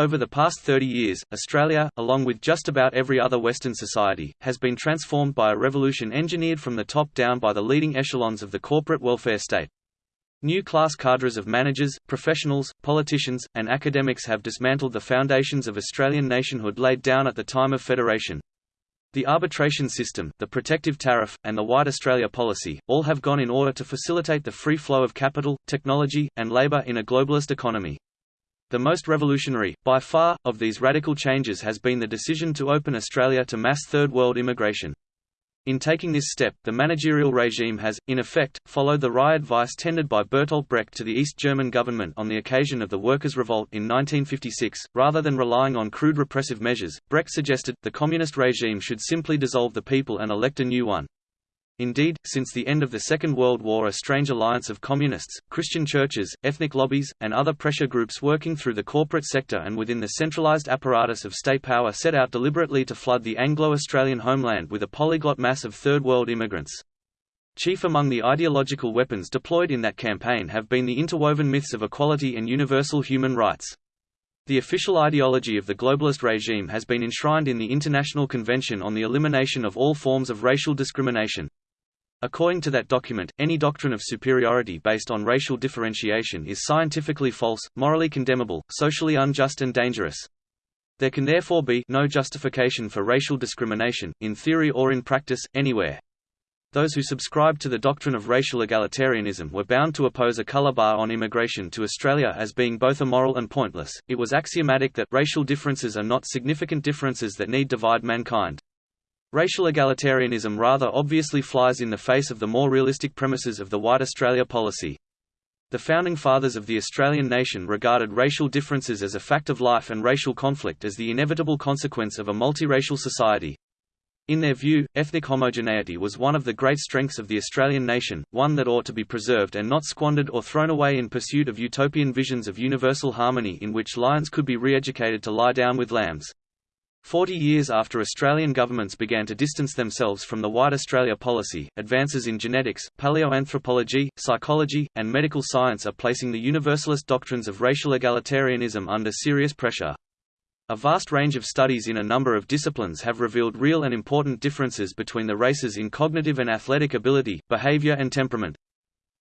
Over the past 30 years, Australia, along with just about every other Western society, has been transformed by a revolution engineered from the top down by the leading echelons of the corporate welfare state. New class cadres of managers, professionals, politicians, and academics have dismantled the foundations of Australian nationhood laid down at the time of federation. The arbitration system, the protective tariff, and the White Australia policy, all have gone in order to facilitate the free flow of capital, technology, and labour in a globalist economy. The most revolutionary, by far, of these radical changes has been the decision to open Australia to mass Third World immigration. In taking this step, the managerial regime has, in effect, followed the wry advice tendered by Bertolt Brecht to the East German government on the occasion of the Workers' Revolt in 1956. Rather than relying on crude repressive measures, Brecht suggested, the communist regime should simply dissolve the people and elect a new one. Indeed, since the end of the Second World War a strange alliance of communists, Christian churches, ethnic lobbies, and other pressure groups working through the corporate sector and within the centralized apparatus of state power set out deliberately to flood the Anglo-Australian homeland with a polyglot mass of Third World immigrants. Chief among the ideological weapons deployed in that campaign have been the interwoven myths of equality and universal human rights. The official ideology of the globalist regime has been enshrined in the International Convention on the Elimination of All Forms of Racial Discrimination. According to that document, any doctrine of superiority based on racial differentiation is scientifically false, morally condemnable, socially unjust and dangerous. There can therefore be no justification for racial discrimination, in theory or in practice, anywhere. Those who subscribed to the doctrine of racial egalitarianism were bound to oppose a color bar on immigration to Australia as being both immoral and pointless. It was axiomatic that racial differences are not significant differences that need divide mankind. Racial egalitarianism rather obviously flies in the face of the more realistic premises of the White Australia policy. The Founding Fathers of the Australian nation regarded racial differences as a fact of life and racial conflict as the inevitable consequence of a multiracial society. In their view, ethnic homogeneity was one of the great strengths of the Australian nation, one that ought to be preserved and not squandered or thrown away in pursuit of utopian visions of universal harmony in which lions could be re-educated to lie down with lambs. Forty years after Australian governments began to distance themselves from the White Australia policy, advances in genetics, paleoanthropology, psychology, and medical science are placing the universalist doctrines of racial egalitarianism under serious pressure. A vast range of studies in a number of disciplines have revealed real and important differences between the races in cognitive and athletic ability, behavior and temperament.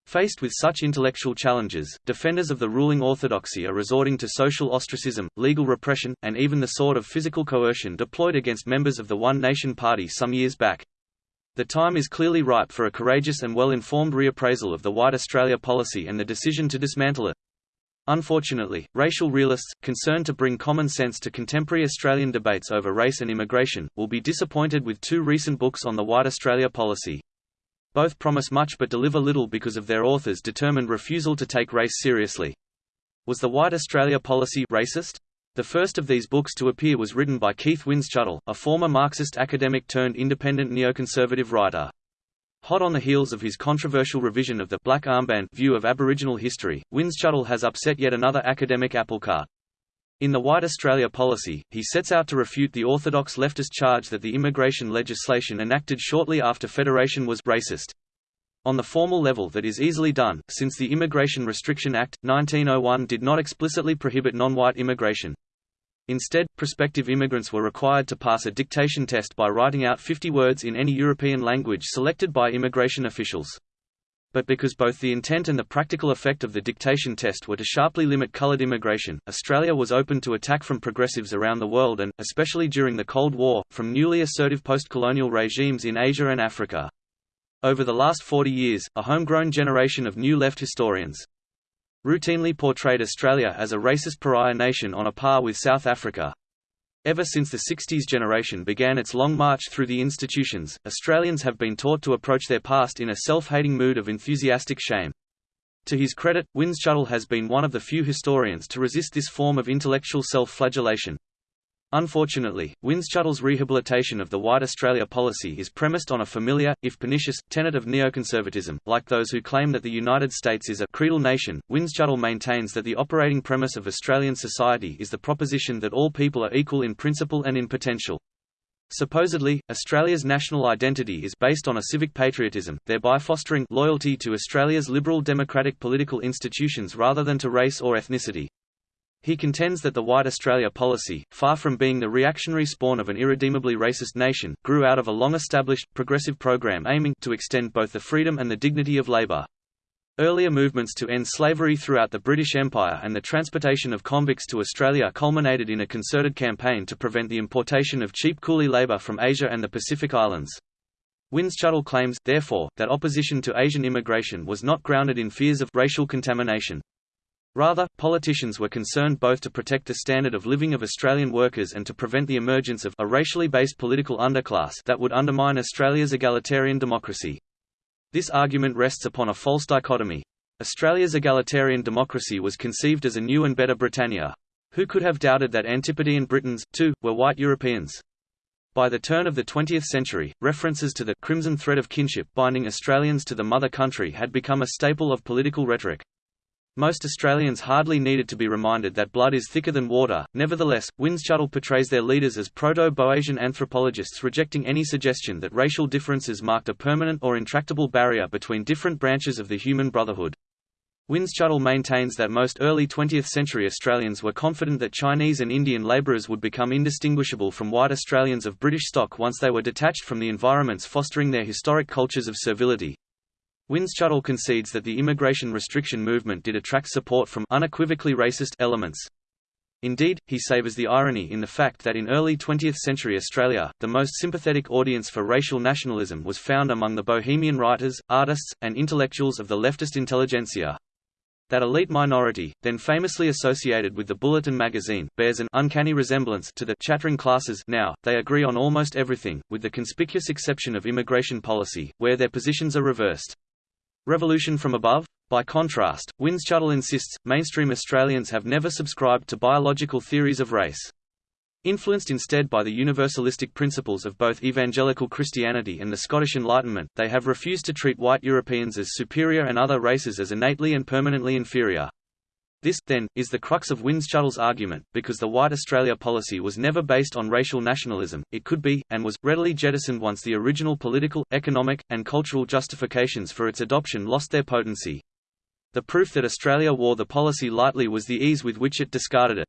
Faced with such intellectual challenges, defenders of the ruling orthodoxy are resorting to social ostracism, legal repression, and even the sort of physical coercion deployed against members of the One Nation Party some years back. The time is clearly ripe for a courageous and well-informed reappraisal of the White Australia policy and the decision to dismantle it. Unfortunately, racial realists, concerned to bring common sense to contemporary Australian debates over race and immigration, will be disappointed with two recent books on the White Australia policy. Both promise much but deliver little because of their authors' determined refusal to take race seriously. Was the White Australia policy racist? The first of these books to appear was written by Keith Windschuttle, a former Marxist academic turned independent neoconservative writer. Hot on the heels of his controversial revision of the black armband view of Aboriginal history, Windschuttle has upset yet another academic applecart. In the White Australia policy, he sets out to refute the orthodox leftist charge that the immigration legislation enacted shortly after Federation was racist. On the formal level that is easily done, since the Immigration Restriction Act, 1901 did not explicitly prohibit non-white immigration. Instead, prospective immigrants were required to pass a dictation test by writing out 50 words in any European language selected by immigration officials but because both the intent and the practical effect of the dictation test were to sharply limit coloured immigration, Australia was open to attack from progressives around the world and, especially during the Cold War, from newly assertive post-colonial regimes in Asia and Africa. Over the last 40 years, a homegrown generation of new left historians routinely portrayed Australia as a racist pariah nation on a par with South Africa, Ever since the 60s generation began its long march through the institutions, Australians have been taught to approach their past in a self-hating mood of enthusiastic shame. To his credit, Windschuttle has been one of the few historians to resist this form of intellectual self-flagellation. Unfortunately, Windschuttle's rehabilitation of the White Australia policy is premised on a familiar, if pernicious, tenet of neoconservatism. Like those who claim that the United States is a creedal nation, Windschuttle maintains that the operating premise of Australian society is the proposition that all people are equal in principle and in potential. Supposedly, Australia's national identity is based on a civic patriotism, thereby fostering loyalty to Australia's liberal democratic political institutions rather than to race or ethnicity. He contends that the White Australia policy, far from being the reactionary spawn of an irredeemably racist nation, grew out of a long-established, progressive program aiming to extend both the freedom and the dignity of labour. Earlier movements to end slavery throughout the British Empire and the transportation of convicts to Australia culminated in a concerted campaign to prevent the importation of cheap coolie labour from Asia and the Pacific Islands. Windschuttle claims, therefore, that opposition to Asian immigration was not grounded in fears of racial contamination. Rather, politicians were concerned both to protect the standard of living of Australian workers and to prevent the emergence of a racially based political underclass that would undermine Australia's egalitarian democracy. This argument rests upon a false dichotomy. Australia's egalitarian democracy was conceived as a new and better Britannia. Who could have doubted that Antipodean Britons, too, were white Europeans? By the turn of the 20th century, references to the «crimson thread of kinship» binding Australians to the mother country had become a staple of political rhetoric. Most Australians hardly needed to be reminded that blood is thicker than water, nevertheless, Windschuttle portrays their leaders as proto-Boasian anthropologists rejecting any suggestion that racial differences marked a permanent or intractable barrier between different branches of the human brotherhood. Windschuttle maintains that most early 20th-century Australians were confident that Chinese and Indian labourers would become indistinguishable from white Australians of British stock once they were detached from the environments fostering their historic cultures of servility. Windschuttle concedes that the immigration restriction movement did attract support from unequivocally racist elements. Indeed, he savors the irony in the fact that in early 20th-century Australia, the most sympathetic audience for racial nationalism was found among the bohemian writers, artists, and intellectuals of the leftist intelligentsia. That elite minority, then famously associated with the Bulletin magazine, bears an uncanny resemblance to the chattering classes now, they agree on almost everything, with the conspicuous exception of immigration policy, where their positions are reversed. Revolution from above? By contrast, Windschuttle insists, mainstream Australians have never subscribed to biological theories of race. Influenced instead by the universalistic principles of both evangelical Christianity and the Scottish Enlightenment, they have refused to treat white Europeans as superior and other races as innately and permanently inferior. This, then, is the crux of Windschuttle's argument, because the White Australia policy was never based on racial nationalism, it could be, and was, readily jettisoned once the original political, economic, and cultural justifications for its adoption lost their potency. The proof that Australia wore the policy lightly was the ease with which it discarded it.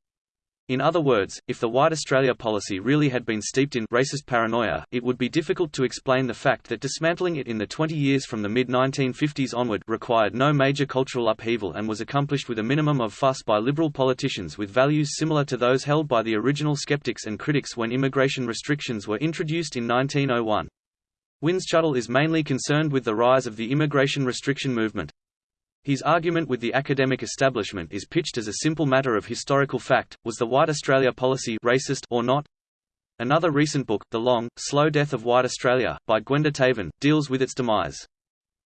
In other words, if the White Australia policy really had been steeped in racist paranoia, it would be difficult to explain the fact that dismantling it in the 20 years from the mid-1950s onward required no major cultural upheaval and was accomplished with a minimum of fuss by liberal politicians with values similar to those held by the original skeptics and critics when immigration restrictions were introduced in 1901. Windschuttle is mainly concerned with the rise of the immigration restriction movement. His argument with the academic establishment is pitched as a simple matter of historical fact, was the White Australia policy racist or not? Another recent book, The Long, Slow Death of White Australia, by Gwenda Tavan, deals with its demise.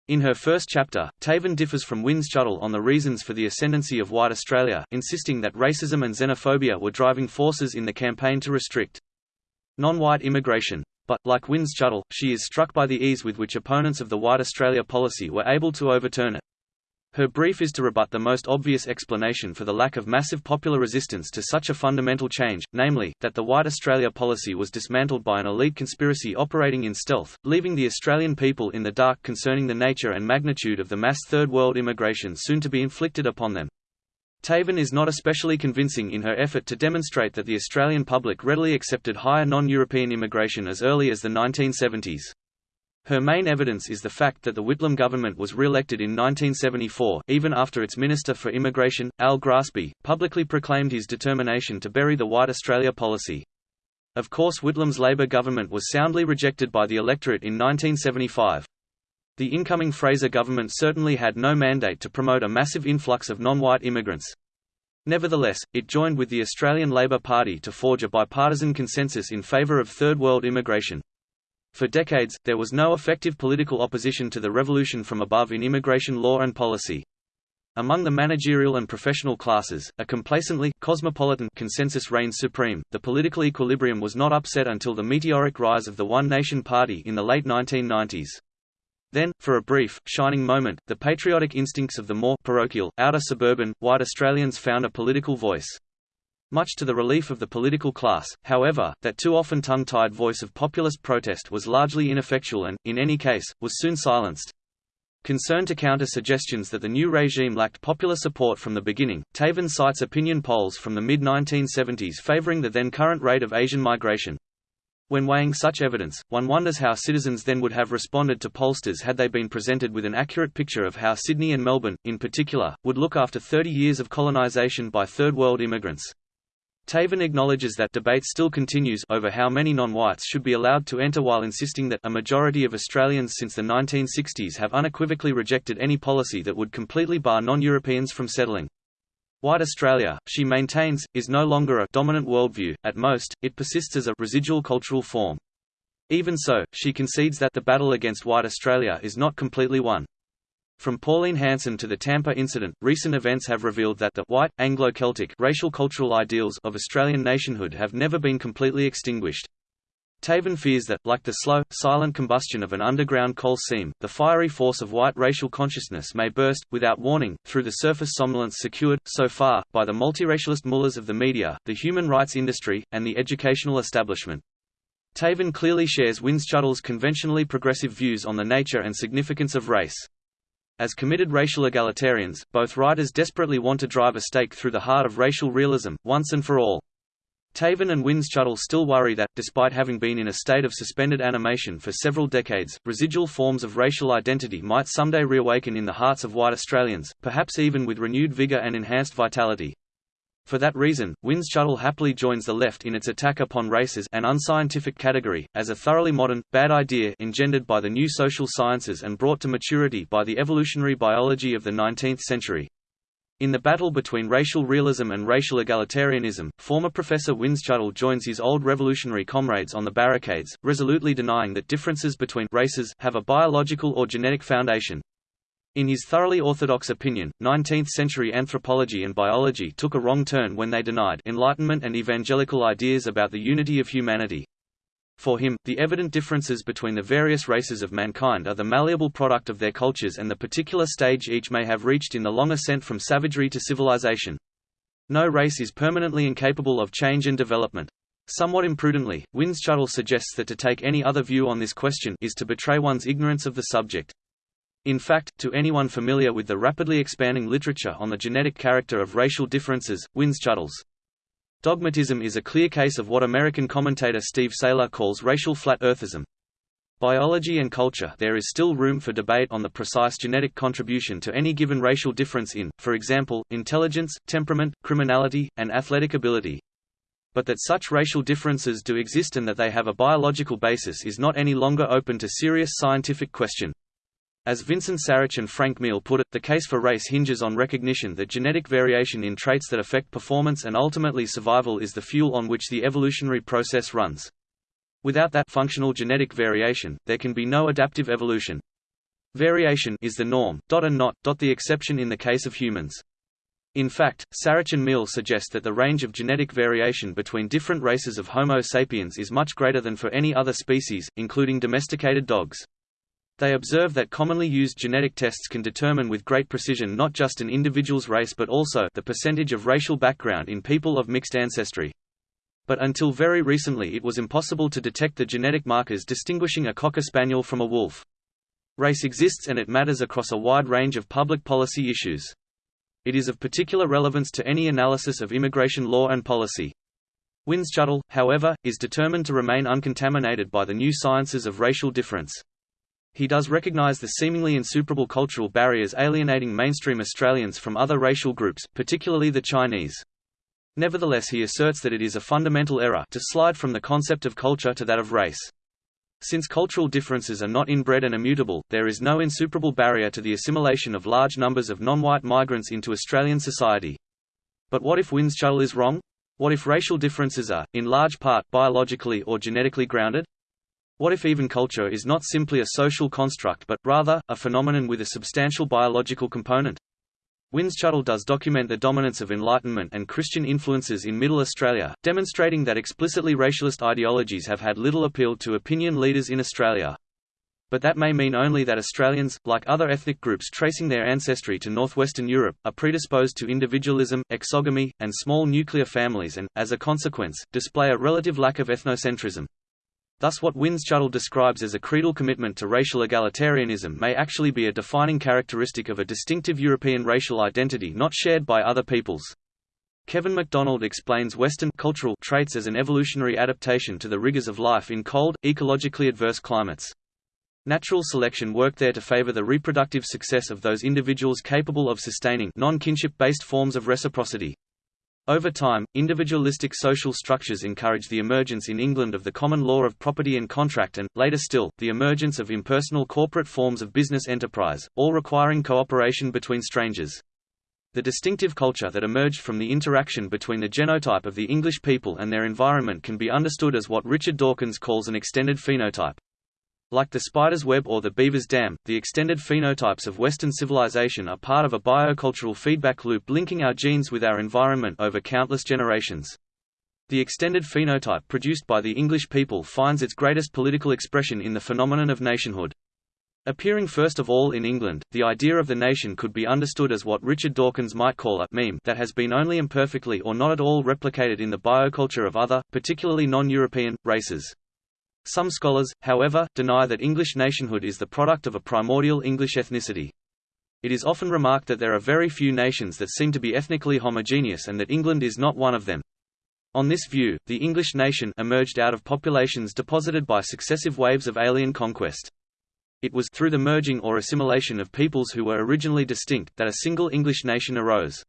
In her first chapter, Tavan differs from Windschuttle on the reasons for the ascendancy of white Australia, insisting that racism and xenophobia were driving forces in the campaign to restrict non-white immigration. But, like Windschuttle, she is struck by the ease with which opponents of the White Australia policy were able to overturn it. Her brief is to rebut the most obvious explanation for the lack of massive popular resistance to such a fundamental change, namely, that the White Australia policy was dismantled by an elite conspiracy operating in stealth, leaving the Australian people in the dark concerning the nature and magnitude of the mass Third World immigration soon to be inflicted upon them. Tavan is not especially convincing in her effort to demonstrate that the Australian public readily accepted higher non-European immigration as early as the 1970s. Her main evidence is the fact that the Whitlam government was re-elected in 1974, even after its Minister for Immigration, Al Grassby, publicly proclaimed his determination to bury the White Australia policy. Of course Whitlam's Labour government was soundly rejected by the electorate in 1975. The incoming Fraser government certainly had no mandate to promote a massive influx of non-white immigrants. Nevertheless, it joined with the Australian Labor Party to forge a bipartisan consensus in favour of Third World immigration. For decades, there was no effective political opposition to the revolution from above in immigration law and policy. Among the managerial and professional classes, a complacently cosmopolitan consensus reigned supreme. The political equilibrium was not upset until the meteoric rise of the One Nation Party in the late 1990s. Then, for a brief, shining moment, the patriotic instincts of the more parochial, outer suburban, white Australians found a political voice. Much to the relief of the political class, however, that too often tongue-tied voice of populist protest was largely ineffectual and, in any case, was soon silenced. Concerned to counter suggestions that the new regime lacked popular support from the beginning, Tavan cites opinion polls from the mid-1970s favoring the then current rate of Asian migration. When weighing such evidence, one wonders how citizens then would have responded to pollsters had they been presented with an accurate picture of how Sydney and Melbourne, in particular, would look after 30 years of colonisation by Third World immigrants. Tavan acknowledges that debate still continues over how many non-whites should be allowed to enter while insisting that a majority of Australians since the 1960s have unequivocally rejected any policy that would completely bar non-Europeans from settling. White Australia, she maintains, is no longer a dominant worldview, at most, it persists as a residual cultural form. Even so, she concedes that the battle against White Australia is not completely won. From Pauline Hanson to the Tampa incident, recent events have revealed that the white, Anglo-Celtic racial cultural ideals of Australian nationhood have never been completely extinguished. Tavan fears that, like the slow, silent combustion of an underground coal seam, the fiery force of white racial consciousness may burst, without warning, through the surface somnolence secured, so far, by the multiracialist mullahs of the media, the human rights industry, and the educational establishment. Tavan clearly shares Windschuttle's conventionally progressive views on the nature and significance of race. As committed racial egalitarians, both writers desperately want to drive a stake through the heart of racial realism, once and for all. Tavan and Windschuttle still worry that, despite having been in a state of suspended animation for several decades, residual forms of racial identity might someday reawaken in the hearts of white Australians, perhaps even with renewed vigour and enhanced vitality. For that reason, Windschuttle happily joins the left in its attack upon races an unscientific category, as a thoroughly modern, bad idea engendered by the new social sciences and brought to maturity by the evolutionary biology of the 19th century. In the battle between racial realism and racial egalitarianism, former Professor Windschuttle joins his old revolutionary comrades on the barricades, resolutely denying that differences between races have a biological or genetic foundation, in his thoroughly orthodox opinion, 19th-century anthropology and biology took a wrong turn when they denied Enlightenment and evangelical ideas about the unity of humanity. For him, the evident differences between the various races of mankind are the malleable product of their cultures and the particular stage each may have reached in the long ascent from savagery to civilization. No race is permanently incapable of change and development. Somewhat imprudently, Windschuttle suggests that to take any other view on this question is to betray one's ignorance of the subject. In fact, to anyone familiar with the rapidly expanding literature on the genetic character of racial differences, Windschuttle's dogmatism is a clear case of what American commentator Steve Sailer calls racial flat earthism. Biology and culture there is still room for debate on the precise genetic contribution to any given racial difference in, for example, intelligence, temperament, criminality, and athletic ability. But that such racial differences do exist and that they have a biological basis is not any longer open to serious scientific question. As Vincent Sarich and Frank Miele put it, the case for race hinges on recognition that genetic variation in traits that affect performance and ultimately survival is the fuel on which the evolutionary process runs. Without that functional genetic variation, there can be no adaptive evolution. Variation is the norm, dot and not dot the exception in the case of humans. In fact, Sarich and Miele suggest that the range of genetic variation between different races of Homo sapiens is much greater than for any other species, including domesticated dogs. They observe that commonly used genetic tests can determine with great precision not just an individual's race but also the percentage of racial background in people of mixed ancestry. But until very recently it was impossible to detect the genetic markers distinguishing a Cocker Spaniel from a wolf. Race exists and it matters across a wide range of public policy issues. It is of particular relevance to any analysis of immigration law and policy. Windschuttle, however, is determined to remain uncontaminated by the new sciences of racial difference. He does recognize the seemingly insuperable cultural barriers alienating mainstream Australians from other racial groups, particularly the Chinese. Nevertheless he asserts that it is a fundamental error to slide from the concept of culture to that of race. Since cultural differences are not inbred and immutable, there is no insuperable barrier to the assimilation of large numbers of non-white migrants into Australian society. But what if Windschuttle is wrong? What if racial differences are, in large part, biologically or genetically grounded? What if even culture is not simply a social construct but, rather, a phenomenon with a substantial biological component? Windschuttle does document the dominance of Enlightenment and Christian influences in Middle Australia, demonstrating that explicitly racialist ideologies have had little appeal to opinion leaders in Australia. But that may mean only that Australians, like other ethnic groups tracing their ancestry to northwestern Europe, are predisposed to individualism, exogamy, and small nuclear families and, as a consequence, display a relative lack of ethnocentrism. Thus what Windschuttle describes as a creedal commitment to racial egalitarianism may actually be a defining characteristic of a distinctive European racial identity not shared by other peoples. Kevin MacDonald explains Western cultural traits as an evolutionary adaptation to the rigors of life in cold, ecologically adverse climates. Natural selection worked there to favor the reproductive success of those individuals capable of sustaining non-kinship-based forms of reciprocity. Over time, individualistic social structures encouraged the emergence in England of the common law of property and contract and, later still, the emergence of impersonal corporate forms of business enterprise, all requiring cooperation between strangers. The distinctive culture that emerged from the interaction between the genotype of the English people and their environment can be understood as what Richard Dawkins calls an extended phenotype. Like the spider's web or the beaver's dam, the extended phenotypes of Western civilization are part of a biocultural feedback loop linking our genes with our environment over countless generations. The extended phenotype produced by the English people finds its greatest political expression in the phenomenon of nationhood. Appearing first of all in England, the idea of the nation could be understood as what Richard Dawkins might call a meme that has been only imperfectly or not at all replicated in the bioculture of other, particularly non-European, races. Some scholars, however, deny that English nationhood is the product of a primordial English ethnicity. It is often remarked that there are very few nations that seem to be ethnically homogeneous and that England is not one of them. On this view, the English nation emerged out of populations deposited by successive waves of alien conquest. It was through the merging or assimilation of peoples who were originally distinct that a single English nation arose.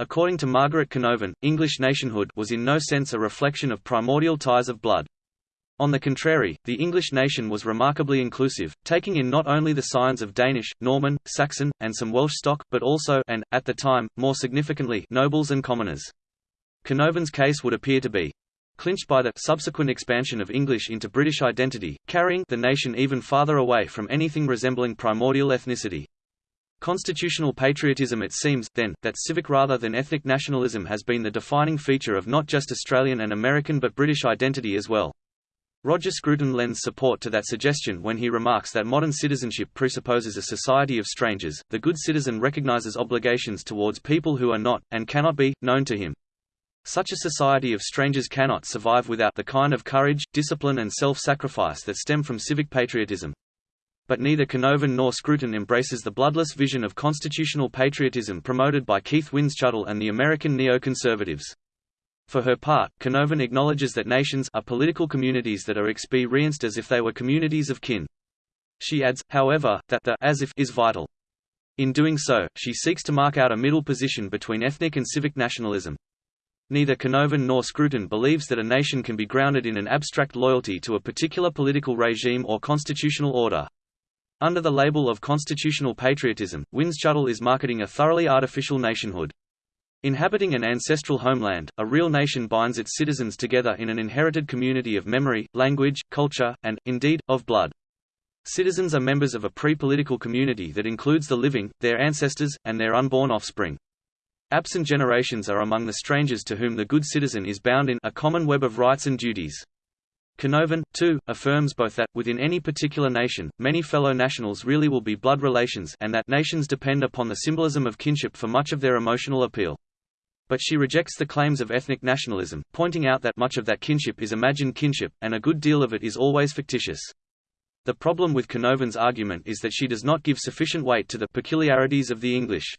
According to Margaret Canovan, English nationhood was in no sense a reflection of primordial ties of blood. On the contrary, the English nation was remarkably inclusive, taking in not only the scions of Danish, Norman, Saxon, and some Welsh stock, but also and, at the time, more significantly nobles and commoners. Canovan's case would appear to be clinched by the subsequent expansion of English into British identity, carrying the nation even farther away from anything resembling primordial ethnicity. Constitutional patriotism it seems, then, that civic rather than ethnic nationalism has been the defining feature of not just Australian and American but British identity as well. Roger Scruton lends support to that suggestion when he remarks that modern citizenship presupposes a society of strangers. The good citizen recognizes obligations towards people who are not, and cannot be, known to him. Such a society of strangers cannot survive without the kind of courage, discipline and self-sacrifice that stem from civic patriotism. But neither Canovan nor Scruton embraces the bloodless vision of constitutional patriotism promoted by Keith Windschuttle and the American neoconservatives. For her part, Canovan acknowledges that nations are political communities that are experienced as if they were communities of kin. She adds, however, that the as if is vital. In doing so, she seeks to mark out a middle position between ethnic and civic nationalism. Neither Canovan nor Scruton believes that a nation can be grounded in an abstract loyalty to a particular political regime or constitutional order. Under the label of constitutional patriotism, Windschuttle is marketing a thoroughly artificial nationhood. Inhabiting an ancestral homeland, a real nation binds its citizens together in an inherited community of memory, language, culture, and, indeed, of blood. Citizens are members of a pre-political community that includes the living, their ancestors, and their unborn offspring. Absent generations are among the strangers to whom the good citizen is bound in a common web of rights and duties. Canovan, too, affirms both that, within any particular nation, many fellow nationals really will be blood relations and that nations depend upon the symbolism of kinship for much of their emotional appeal. But she rejects the claims of ethnic nationalism, pointing out that much of that kinship is imagined kinship, and a good deal of it is always fictitious. The problem with Canovan's argument is that she does not give sufficient weight to the peculiarities of the English.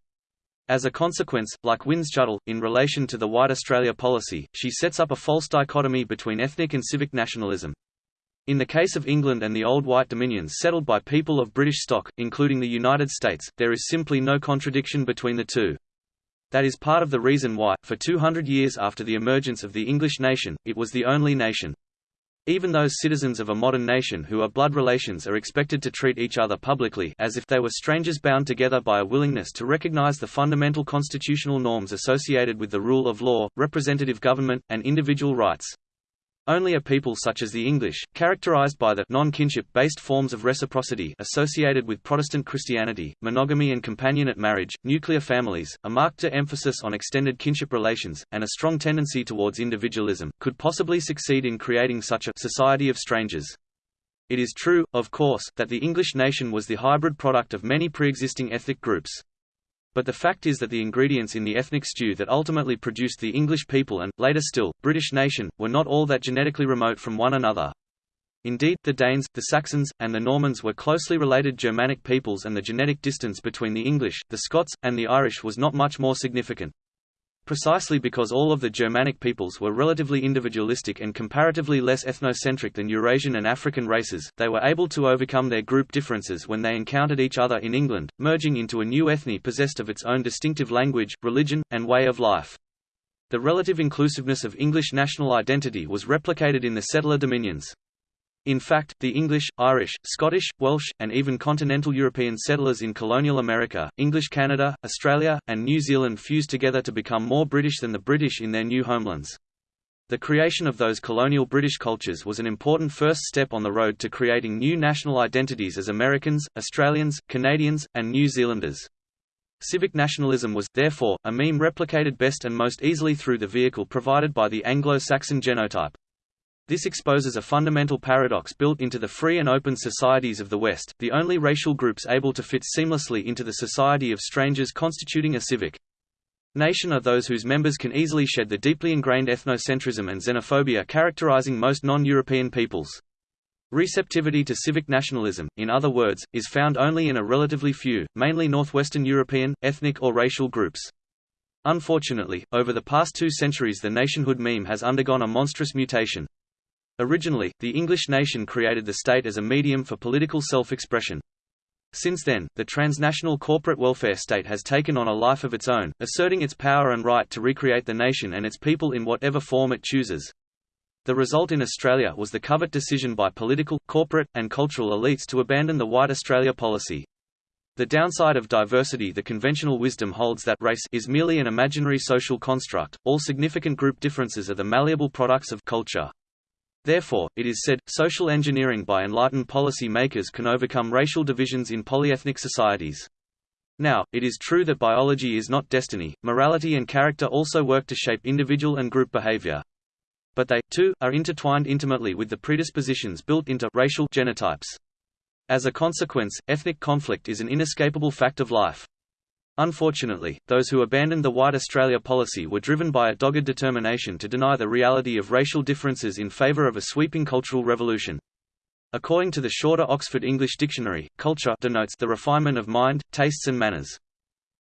As a consequence, like Windschuttle, in relation to the White Australia policy, she sets up a false dichotomy between ethnic and civic nationalism. In the case of England and the old white dominions settled by people of British stock, including the United States, there is simply no contradiction between the two. That is part of the reason why, for 200 years after the emergence of the English nation, it was the only nation. Even those citizens of a modern nation who are blood relations are expected to treat each other publicly as if they were strangers bound together by a willingness to recognize the fundamental constitutional norms associated with the rule of law, representative government, and individual rights. Only a people such as the English, characterized by the non-kinship-based forms of reciprocity associated with Protestant Christianity, monogamy and companionate marriage, nuclear families, a marked emphasis on extended kinship relations, and a strong tendency towards individualism, could possibly succeed in creating such a society of strangers. It is true, of course, that the English nation was the hybrid product of many pre-existing ethnic groups. But the fact is that the ingredients in the ethnic stew that ultimately produced the English people and, later still, British nation, were not all that genetically remote from one another. Indeed, the Danes, the Saxons, and the Normans were closely related Germanic peoples and the genetic distance between the English, the Scots, and the Irish was not much more significant. Precisely because all of the Germanic peoples were relatively individualistic and comparatively less ethnocentric than Eurasian and African races, they were able to overcome their group differences when they encountered each other in England, merging into a new ethne possessed of its own distinctive language, religion, and way of life. The relative inclusiveness of English national identity was replicated in the settler dominions. In fact, the English, Irish, Scottish, Welsh, and even continental European settlers in colonial America, English Canada, Australia, and New Zealand fused together to become more British than the British in their new homelands. The creation of those colonial British cultures was an important first step on the road to creating new national identities as Americans, Australians, Canadians, and New Zealanders. Civic nationalism was, therefore, a meme replicated best and most easily through the vehicle provided by the Anglo-Saxon genotype. This exposes a fundamental paradox built into the free and open societies of the West, the only racial groups able to fit seamlessly into the society of strangers constituting a civic nation are those whose members can easily shed the deeply ingrained ethnocentrism and xenophobia characterizing most non-European peoples. Receptivity to civic nationalism, in other words, is found only in a relatively few, mainly Northwestern European, ethnic or racial groups. Unfortunately, over the past two centuries the nationhood meme has undergone a monstrous mutation. Originally, the English nation created the state as a medium for political self-expression. Since then, the transnational corporate welfare state has taken on a life of its own, asserting its power and right to recreate the nation and its people in whatever form it chooses. The result in Australia was the covert decision by political, corporate, and cultural elites to abandon the White Australia policy. The downside of diversity The conventional wisdom holds that race is merely an imaginary social construct, all significant group differences are the malleable products of culture. Therefore, it is said, social engineering by enlightened policy makers can overcome racial divisions in polyethnic societies. Now, it is true that biology is not destiny, morality and character also work to shape individual and group behavior. But they, too, are intertwined intimately with the predispositions built into racial genotypes. As a consequence, ethnic conflict is an inescapable fact of life. Unfortunately, those who abandoned the White Australia policy were driven by a dogged determination to deny the reality of racial differences in favour of a sweeping cultural revolution. According to the shorter Oxford English Dictionary, culture denotes the refinement of mind, tastes and manners.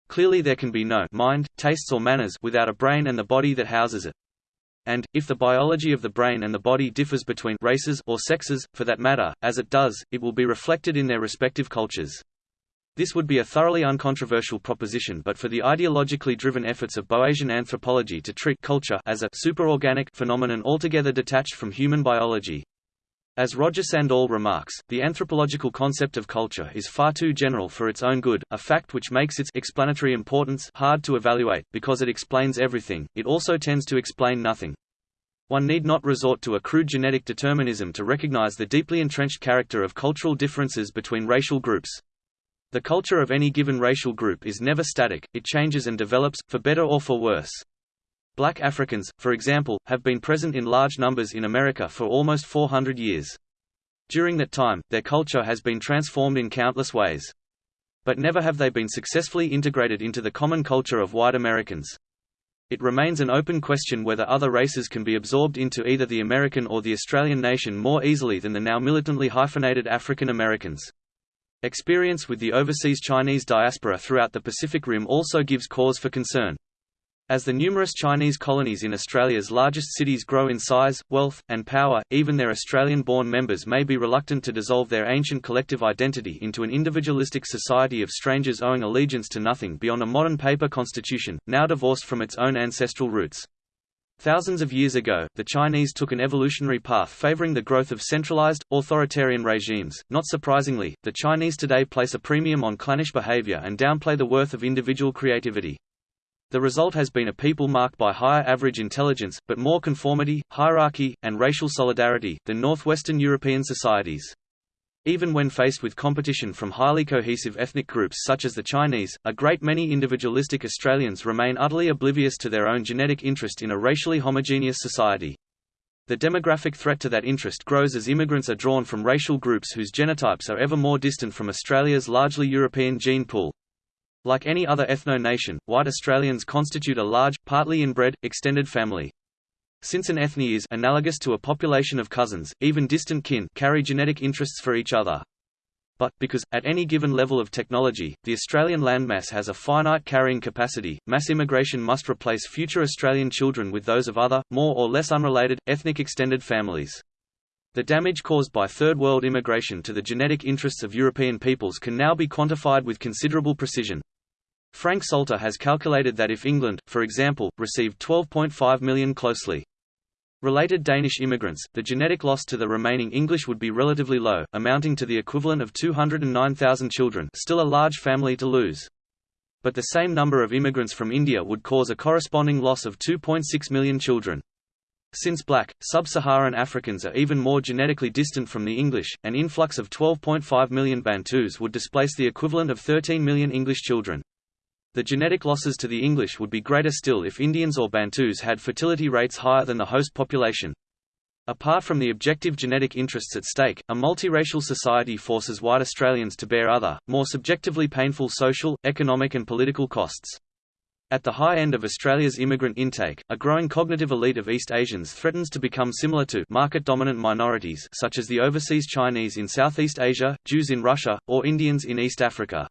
Clearly there can be no mind, tastes or manners without a brain and the body that houses it. And, if the biology of the brain and the body differs between races or sexes, for that matter, as it does, it will be reflected in their respective cultures. This would be a thoroughly uncontroversial proposition but for the ideologically driven efforts of Boasian anthropology to treat culture as a superorganic phenomenon altogether detached from human biology. As Roger Sandall remarks, the anthropological concept of culture is far too general for its own good, a fact which makes its explanatory importance hard to evaluate, because it explains everything, it also tends to explain nothing. One need not resort to a crude genetic determinism to recognize the deeply entrenched character of cultural differences between racial groups. The culture of any given racial group is never static, it changes and develops, for better or for worse. Black Africans, for example, have been present in large numbers in America for almost 400 years. During that time, their culture has been transformed in countless ways. But never have they been successfully integrated into the common culture of white Americans. It remains an open question whether other races can be absorbed into either the American or the Australian nation more easily than the now militantly hyphenated African Americans. Experience with the overseas Chinese diaspora throughout the Pacific Rim also gives cause for concern. As the numerous Chinese colonies in Australia's largest cities grow in size, wealth, and power, even their Australian-born members may be reluctant to dissolve their ancient collective identity into an individualistic society of strangers owing allegiance to nothing beyond a modern paper constitution, now divorced from its own ancestral roots. Thousands of years ago, the Chinese took an evolutionary path favoring the growth of centralized, authoritarian regimes. Not surprisingly, the Chinese today place a premium on clannish behavior and downplay the worth of individual creativity. The result has been a people marked by higher average intelligence, but more conformity, hierarchy, and racial solidarity, than Northwestern European societies. Even when faced with competition from highly cohesive ethnic groups such as the Chinese, a great many individualistic Australians remain utterly oblivious to their own genetic interest in a racially homogeneous society. The demographic threat to that interest grows as immigrants are drawn from racial groups whose genotypes are ever more distant from Australia's largely European gene pool. Like any other ethno-nation, white Australians constitute a large, partly inbred, extended family. Since an ethne is analogous to a population of cousins, even distant kin carry genetic interests for each other. But, because, at any given level of technology, the Australian landmass has a finite carrying capacity, mass immigration must replace future Australian children with those of other, more or less unrelated, ethnic extended families. The damage caused by Third World immigration to the genetic interests of European peoples can now be quantified with considerable precision. Frank Salter has calculated that if England, for example, received 12.5 million closely Related Danish immigrants, the genetic loss to the remaining English would be relatively low, amounting to the equivalent of 209,000 children still a large family to lose. But the same number of immigrants from India would cause a corresponding loss of 2.6 million children. Since black, sub-Saharan Africans are even more genetically distant from the English, an influx of 12.5 million Bantus would displace the equivalent of 13 million English children. The genetic losses to the English would be greater still if Indians or Bantus had fertility rates higher than the host population. Apart from the objective genetic interests at stake, a multiracial society forces white Australians to bear other, more subjectively painful social, economic and political costs. At the high end of Australia's immigrant intake, a growing cognitive elite of East Asians threatens to become similar to market-dominant minorities such as the overseas Chinese in Southeast Asia, Jews in Russia, or Indians in East Africa.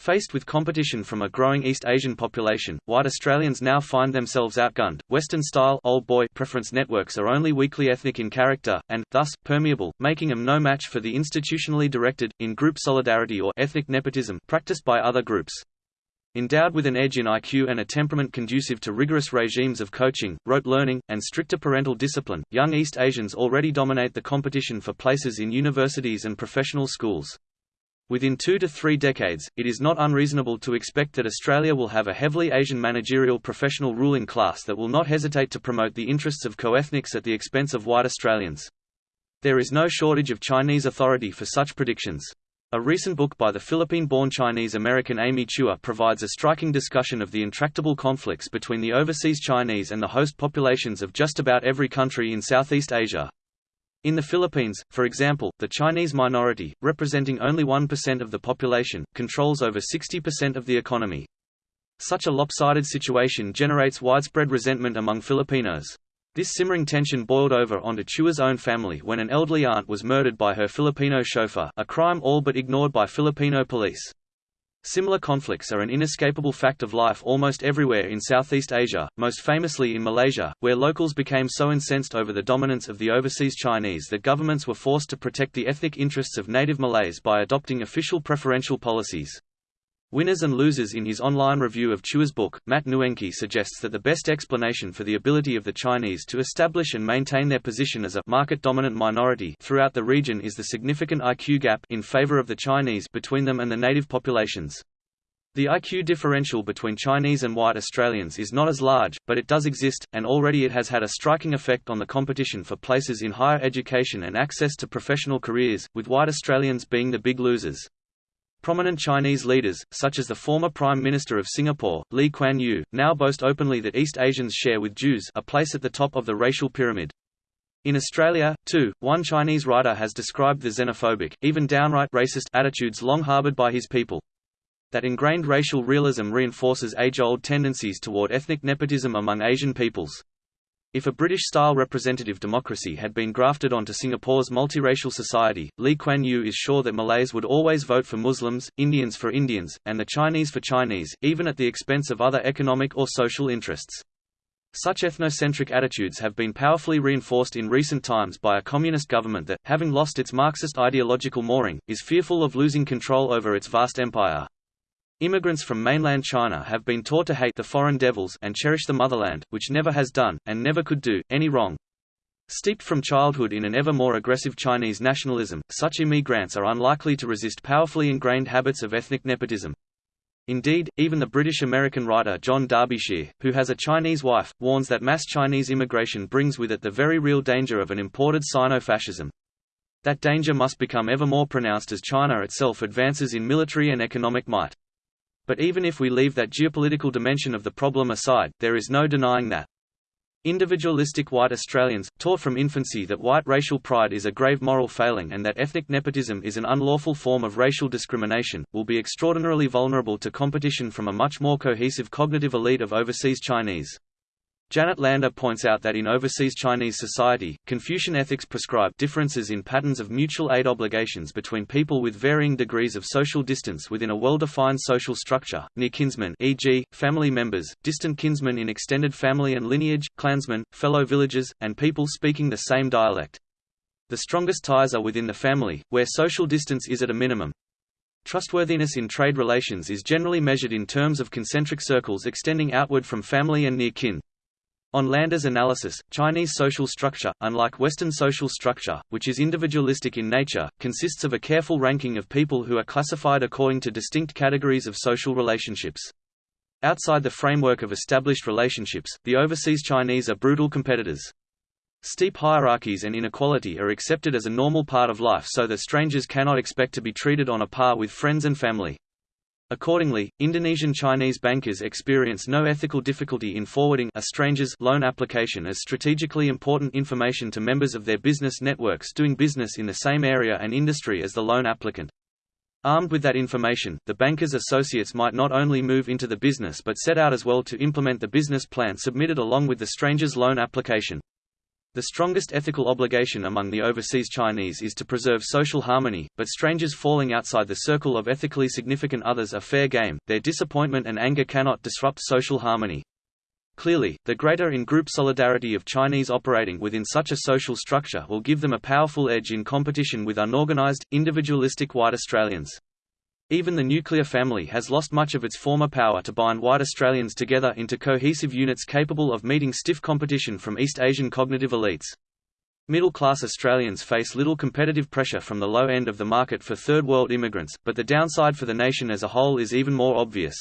Faced with competition from a growing East Asian population, white Australians now find themselves outgunned. Western-style old boy preference networks are only weakly ethnic in character, and, thus, permeable, making them no match for the institutionally directed, in-group solidarity or ethnic nepotism practiced by other groups. Endowed with an edge in IQ and a temperament conducive to rigorous regimes of coaching, rote learning, and stricter parental discipline, young East Asians already dominate the competition for places in universities and professional schools. Within two to three decades, it is not unreasonable to expect that Australia will have a heavily Asian managerial professional ruling class that will not hesitate to promote the interests of co-ethnics at the expense of white Australians. There is no shortage of Chinese authority for such predictions. A recent book by the Philippine-born Chinese-American Amy Chua provides a striking discussion of the intractable conflicts between the overseas Chinese and the host populations of just about every country in Southeast Asia. In the Philippines, for example, the Chinese minority, representing only 1% of the population, controls over 60% of the economy. Such a lopsided situation generates widespread resentment among Filipinos. This simmering tension boiled over onto Chua's own family when an elderly aunt was murdered by her Filipino chauffeur a crime all but ignored by Filipino police. Similar conflicts are an inescapable fact of life almost everywhere in Southeast Asia, most famously in Malaysia, where locals became so incensed over the dominance of the overseas Chinese that governments were forced to protect the ethnic interests of native Malays by adopting official preferential policies. Winners and Losers in his online review of Chua's book, Matt Nuenke suggests that the best explanation for the ability of the Chinese to establish and maintain their position as a market-dominant minority throughout the region is the significant IQ gap in favor of the Chinese between them and the native populations. The IQ differential between Chinese and white Australians is not as large, but it does exist, and already it has had a striking effect on the competition for places in higher education and access to professional careers, with white Australians being the big losers. Prominent Chinese leaders, such as the former Prime Minister of Singapore, Lee Kuan Yew, now boast openly that East Asians share with Jews a place at the top of the racial pyramid. In Australia, too, one Chinese writer has described the xenophobic, even downright racist attitudes long harboured by his people. That ingrained racial realism reinforces age-old tendencies toward ethnic nepotism among Asian peoples. If a British-style representative democracy had been grafted onto Singapore's multiracial society, Lee Kuan Yew is sure that Malays would always vote for Muslims, Indians for Indians, and the Chinese for Chinese, even at the expense of other economic or social interests. Such ethnocentric attitudes have been powerfully reinforced in recent times by a communist government that, having lost its Marxist ideological mooring, is fearful of losing control over its vast empire. Immigrants from mainland China have been taught to hate the foreign devils and cherish the motherland, which never has done, and never could do, any wrong. Steeped from childhood in an ever more aggressive Chinese nationalism, such immigrants are unlikely to resist powerfully ingrained habits of ethnic nepotism. Indeed, even the British-American writer John Derbyshire, who has a Chinese wife, warns that mass Chinese immigration brings with it the very real danger of an imported Sino-fascism. That danger must become ever more pronounced as China itself advances in military and economic might. But even if we leave that geopolitical dimension of the problem aside, there is no denying that Individualistic white Australians, taught from infancy that white racial pride is a grave moral failing and that ethnic nepotism is an unlawful form of racial discrimination, will be extraordinarily vulnerable to competition from a much more cohesive cognitive elite of overseas Chinese. Janet Landa points out that in overseas Chinese society, Confucian ethics prescribe differences in patterns of mutual aid obligations between people with varying degrees of social distance within a well-defined social structure, near kinsmen e.g., family members, distant kinsmen in extended family and lineage, clansmen, fellow villagers, and people speaking the same dialect. The strongest ties are within the family, where social distance is at a minimum. Trustworthiness in trade relations is generally measured in terms of concentric circles extending outward from family and near kin. On Landa's analysis, Chinese social structure, unlike Western social structure, which is individualistic in nature, consists of a careful ranking of people who are classified according to distinct categories of social relationships. Outside the framework of established relationships, the overseas Chinese are brutal competitors. Steep hierarchies and inequality are accepted as a normal part of life so that strangers cannot expect to be treated on a par with friends and family. Accordingly, Indonesian Chinese bankers experience no ethical difficulty in forwarding a stranger's loan application as strategically important information to members of their business networks doing business in the same area and industry as the loan applicant. Armed with that information, the banker's associates might not only move into the business but set out as well to implement the business plan submitted along with the stranger's loan application. The strongest ethical obligation among the overseas Chinese is to preserve social harmony, but strangers falling outside the circle of ethically significant others are fair game, their disappointment and anger cannot disrupt social harmony. Clearly, the greater in-group solidarity of Chinese operating within such a social structure will give them a powerful edge in competition with unorganized, individualistic white Australians. Even the nuclear family has lost much of its former power to bind white Australians together into cohesive units capable of meeting stiff competition from East Asian cognitive elites. Middle-class Australians face little competitive pressure from the low end of the market for third-world immigrants, but the downside for the nation as a whole is even more obvious.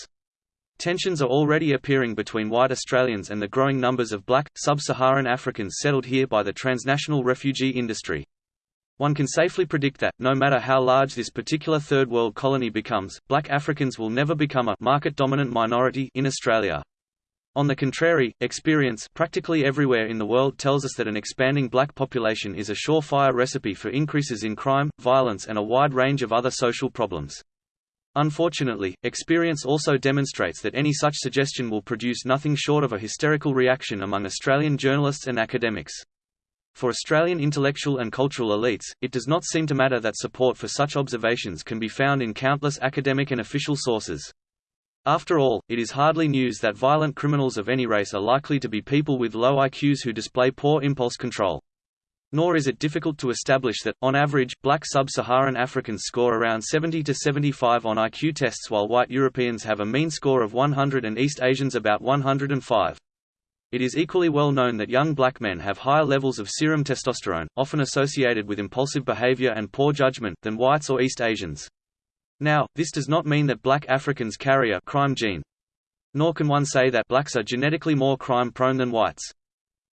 Tensions are already appearing between white Australians and the growing numbers of black, sub-Saharan Africans settled here by the transnational refugee industry. One can safely predict that, no matter how large this particular third world colony becomes, black Africans will never become a market-dominant minority in Australia. On the contrary, experience practically everywhere in the world tells us that an expanding black population is a surefire recipe for increases in crime, violence and a wide range of other social problems. Unfortunately, experience also demonstrates that any such suggestion will produce nothing short of a hysterical reaction among Australian journalists and academics. For Australian intellectual and cultural elites, it does not seem to matter that support for such observations can be found in countless academic and official sources. After all, it is hardly news that violent criminals of any race are likely to be people with low IQs who display poor impulse control. Nor is it difficult to establish that, on average, black sub-Saharan Africans score around 70 to 75 on IQ tests while white Europeans have a mean score of 100 and East Asians about 105. It is equally well known that young black men have higher levels of serum testosterone, often associated with impulsive behavior and poor judgment, than whites or East Asians. Now, this does not mean that black Africans carry a crime gene. Nor can one say that blacks are genetically more crime-prone than whites.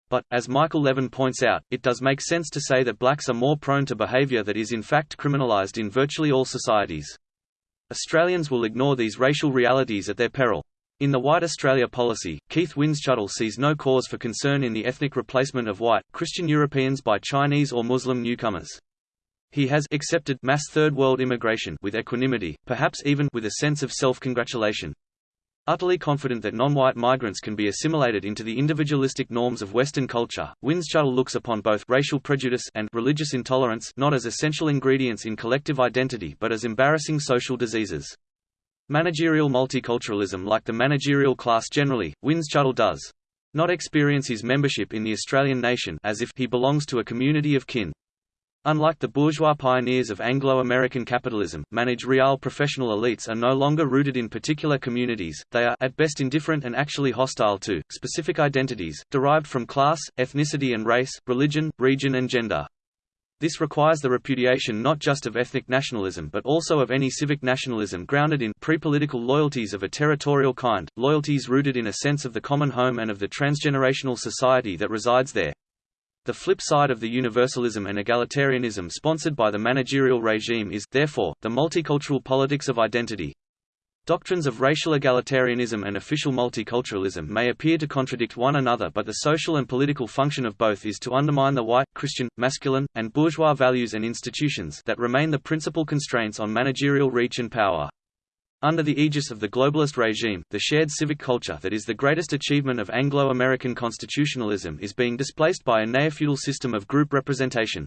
But, as Michael Levin points out, it does make sense to say that blacks are more prone to behavior that is in fact criminalized in virtually all societies. Australians will ignore these racial realities at their peril. In the White Australia policy, Keith Windschuttle sees no cause for concern in the ethnic replacement of white, Christian Europeans by Chinese or Muslim newcomers. He has accepted mass Third World immigration with equanimity, perhaps even with a sense of self-congratulation. Utterly confident that non-white migrants can be assimilated into the individualistic norms of Western culture, Windschuttle looks upon both racial prejudice and religious intolerance not as essential ingredients in collective identity but as embarrassing social diseases. Managerial multiculturalism like the managerial class generally, Windschuttle does not experience his membership in the Australian nation as if he belongs to a community of kin. Unlike the bourgeois pioneers of Anglo-American capitalism, managerial professional elites are no longer rooted in particular communities, they are at best indifferent and actually hostile to, specific identities, derived from class, ethnicity and race, religion, region and gender. This requires the repudiation not just of ethnic nationalism but also of any civic nationalism grounded in pre-political loyalties of a territorial kind, loyalties rooted in a sense of the common home and of the transgenerational society that resides there. The flip side of the universalism and egalitarianism sponsored by the managerial regime is, therefore, the multicultural politics of identity. Doctrines of racial egalitarianism and official multiculturalism may appear to contradict one another but the social and political function of both is to undermine the white, Christian, masculine, and bourgeois values and institutions that remain the principal constraints on managerial reach and power. Under the aegis of the globalist regime, the shared civic culture that is the greatest achievement of Anglo-American constitutionalism is being displaced by a neofeudal system of group representation.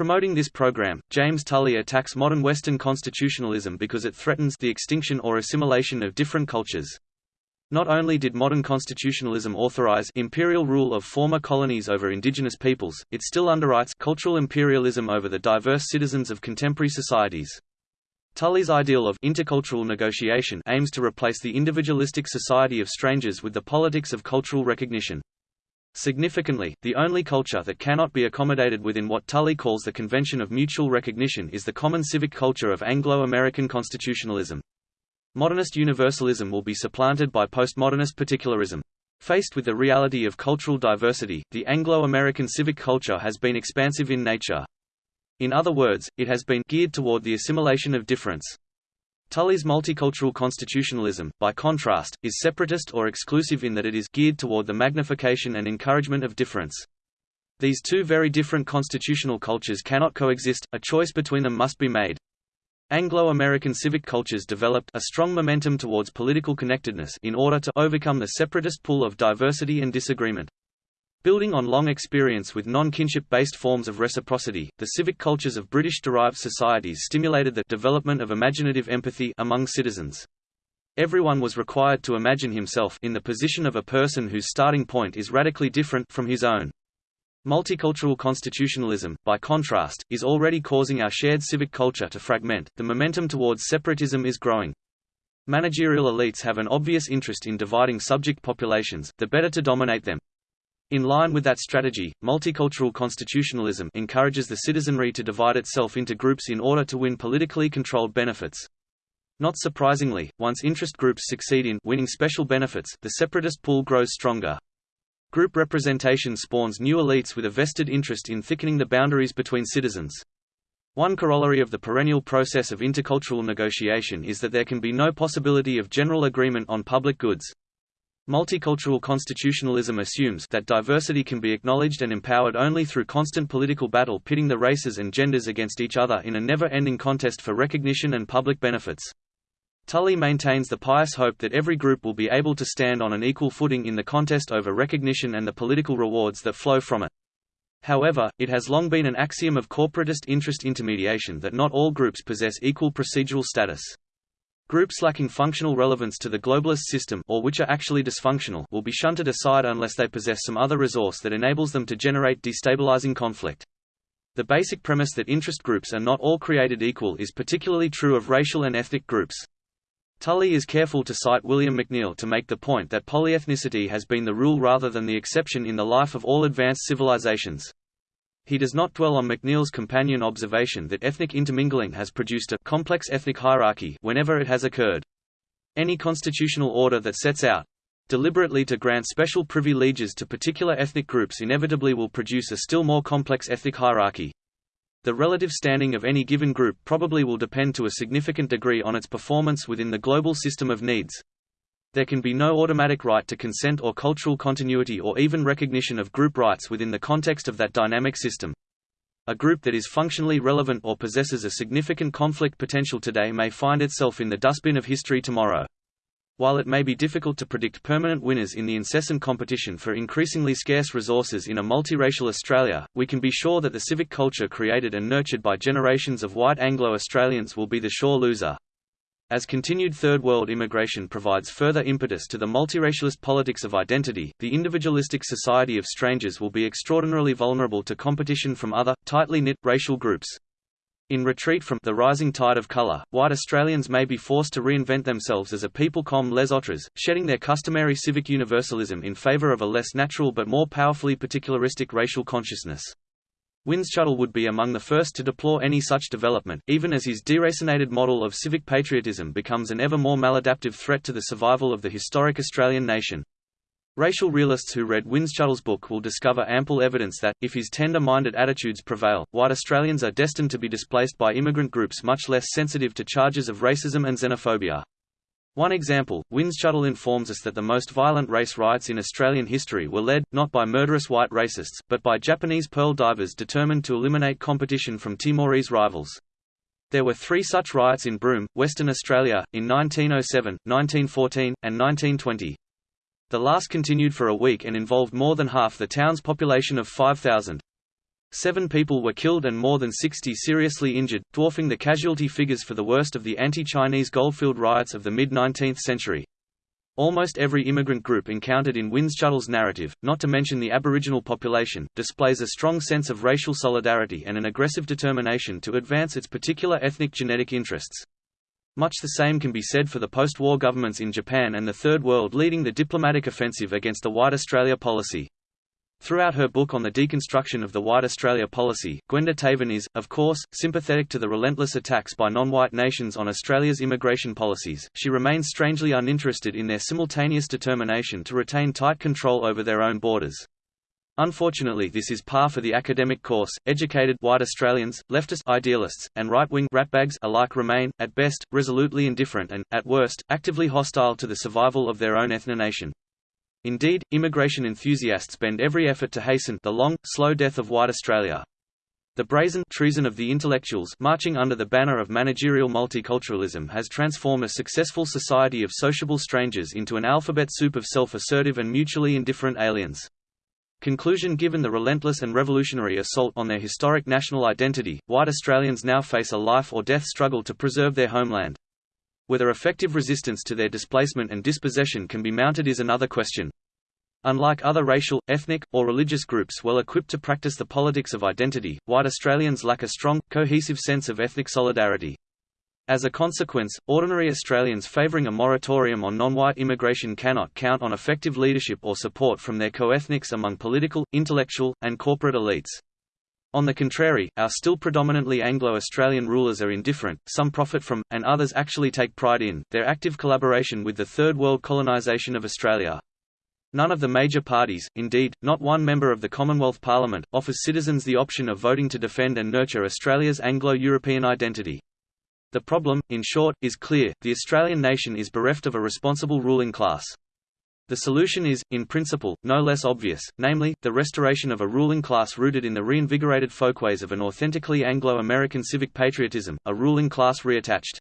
Promoting this program, James Tully attacks modern Western constitutionalism because it threatens the extinction or assimilation of different cultures. Not only did modern constitutionalism authorize imperial rule of former colonies over indigenous peoples, it still underwrites cultural imperialism over the diverse citizens of contemporary societies. Tully's ideal of intercultural negotiation aims to replace the individualistic society of strangers with the politics of cultural recognition. Significantly, the only culture that cannot be accommodated within what Tully calls the Convention of Mutual Recognition is the common civic culture of Anglo-American constitutionalism. Modernist universalism will be supplanted by postmodernist particularism. Faced with the reality of cultural diversity, the Anglo-American civic culture has been expansive in nature. In other words, it has been geared toward the assimilation of difference. Tully's multicultural constitutionalism, by contrast, is separatist or exclusive in that it is geared toward the magnification and encouragement of difference. These two very different constitutional cultures cannot coexist, a choice between them must be made. Anglo-American civic cultures developed a strong momentum towards political connectedness in order to overcome the separatist pull of diversity and disagreement. Building on long experience with non-kinship-based forms of reciprocity, the civic cultures of British-derived societies stimulated the development of imaginative empathy among citizens. Everyone was required to imagine himself in the position of a person whose starting point is radically different from his own. Multicultural constitutionalism, by contrast, is already causing our shared civic culture to fragment, the momentum towards separatism is growing. Managerial elites have an obvious interest in dividing subject populations, the better to dominate them. In line with that strategy, multicultural constitutionalism encourages the citizenry to divide itself into groups in order to win politically controlled benefits. Not surprisingly, once interest groups succeed in winning special benefits, the separatist pool grows stronger. Group representation spawns new elites with a vested interest in thickening the boundaries between citizens. One corollary of the perennial process of intercultural negotiation is that there can be no possibility of general agreement on public goods. Multicultural constitutionalism assumes that diversity can be acknowledged and empowered only through constant political battle pitting the races and genders against each other in a never-ending contest for recognition and public benefits. Tully maintains the pious hope that every group will be able to stand on an equal footing in the contest over recognition and the political rewards that flow from it. However, it has long been an axiom of corporatist interest intermediation that not all groups possess equal procedural status. Groups lacking functional relevance to the globalist system or which are actually dysfunctional will be shunted aside unless they possess some other resource that enables them to generate destabilizing conflict. The basic premise that interest groups are not all created equal is particularly true of racial and ethnic groups. Tully is careful to cite William McNeill to make the point that polyethnicity has been the rule rather than the exception in the life of all advanced civilizations. He does not dwell on McNeill's companion observation that ethnic intermingling has produced a complex ethnic hierarchy whenever it has occurred. Any constitutional order that sets out deliberately to grant special privileges to particular ethnic groups inevitably will produce a still more complex ethnic hierarchy. The relative standing of any given group probably will depend to a significant degree on its performance within the global system of needs. There can be no automatic right to consent or cultural continuity or even recognition of group rights within the context of that dynamic system. A group that is functionally relevant or possesses a significant conflict potential today may find itself in the dustbin of history tomorrow. While it may be difficult to predict permanent winners in the incessant competition for increasingly scarce resources in a multiracial Australia, we can be sure that the civic culture created and nurtured by generations of white Anglo-Australians will be the sure loser. As continued Third World immigration provides further impetus to the multiracialist politics of identity, the individualistic society of strangers will be extraordinarily vulnerable to competition from other, tightly knit, racial groups. In retreat from the rising tide of color, white Australians may be forced to reinvent themselves as a people comme les autres, shedding their customary civic universalism in favor of a less natural but more powerfully particularistic racial consciousness. Windschuttle would be among the first to deplore any such development, even as his deracinated model of civic patriotism becomes an ever more maladaptive threat to the survival of the historic Australian nation. Racial realists who read Windschuttle's book will discover ample evidence that, if his tender-minded attitudes prevail, white Australians are destined to be displaced by immigrant groups much less sensitive to charges of racism and xenophobia. One example, Windschuttle informs us that the most violent race riots in Australian history were led, not by murderous white racists, but by Japanese pearl divers determined to eliminate competition from Timorese rivals. There were three such riots in Broome, Western Australia, in 1907, 1914, and 1920. The last continued for a week and involved more than half the town's population of 5,000. Seven people were killed and more than 60 seriously injured, dwarfing the casualty figures for the worst of the anti-Chinese Goldfield riots of the mid-19th century. Almost every immigrant group encountered in Windschuttle's narrative, not to mention the Aboriginal population, displays a strong sense of racial solidarity and an aggressive determination to advance its particular ethnic genetic interests. Much the same can be said for the post-war governments in Japan and the Third World leading the diplomatic offensive against the White Australia policy. Throughout her book on the deconstruction of the White Australia policy, Gwenda Tavan is, of course, sympathetic to the relentless attacks by non-white nations on Australia's immigration policies. She remains strangely uninterested in their simultaneous determination to retain tight control over their own borders. Unfortunately this is par for the academic course, educated white Australians, leftist idealists, and right-wing ratbags alike remain, at best, resolutely indifferent and, at worst, actively hostile to the survival of their own ethno-nation. Indeed, immigration enthusiasts bend every effort to hasten the long, slow death of white Australia. The brazen treason of the intellectuals marching under the banner of managerial multiculturalism has transformed a successful society of sociable strangers into an alphabet soup of self-assertive and mutually indifferent aliens. Conclusion Given the relentless and revolutionary assault on their historic national identity, white Australians now face a life-or-death struggle to preserve their homeland. Whether effective resistance to their displacement and dispossession can be mounted is another question. Unlike other racial, ethnic, or religious groups well equipped to practice the politics of identity, white Australians lack a strong, cohesive sense of ethnic solidarity. As a consequence, ordinary Australians favouring a moratorium on non-white immigration cannot count on effective leadership or support from their co-ethnics among political, intellectual, and corporate elites. On the contrary, our still predominantly Anglo-Australian rulers are indifferent, some profit from, and others actually take pride in, their active collaboration with the Third World colonisation of Australia. None of the major parties, indeed, not one member of the Commonwealth Parliament, offers citizens the option of voting to defend and nurture Australia's Anglo-European identity. The problem, in short, is clear, the Australian nation is bereft of a responsible ruling class. The solution is, in principle, no less obvious, namely, the restoration of a ruling class rooted in the reinvigorated folkways of an authentically Anglo-American civic patriotism, a ruling class reattached